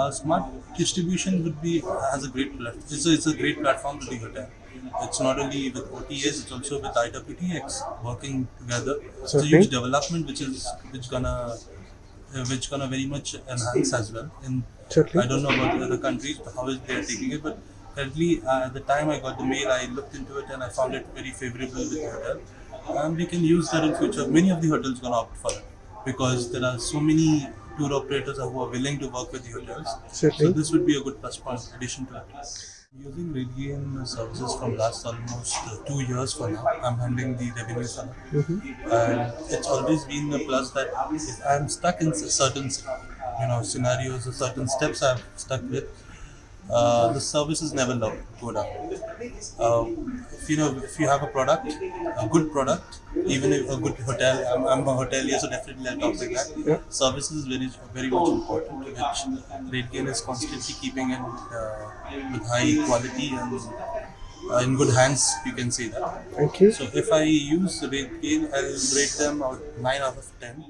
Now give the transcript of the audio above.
Uh, smart distribution would be has a great it's a, it's a great platform to the hotel. It's not only with OTAs, it's also with IWTX working together. It's a huge development which is which gonna uh, which gonna very much enhance as well. In Certainly. I don't know about the other countries how is they are taking it, but currently uh, at the time I got the mail, I looked into it and I found it very favorable with the hotel. And we can use that in future. Many of the hotels gonna opt for it because there are so many tour operators who are willing to work with the hotels. So this would be a good plus point addition to it. Using RateGain services from last almost uh, two years for now. I'm handling the revenue funnel, and it's always been a plus that if I'm stuck in certain, you know, scenarios or certain steps I'm stuck with, uh, the is never low, go down. Uh, if you know, if you have a product, a good product, even if a good hotel, I'm, I'm a hotelier, so definitely I'll talk like that. Yeah. Services is very, very much important, which RateGain is constantly keeping in uh, with high quality and uh, in good hands. You can say that. Thank you. So if I use RateGain, I'll rate them out nine out of ten.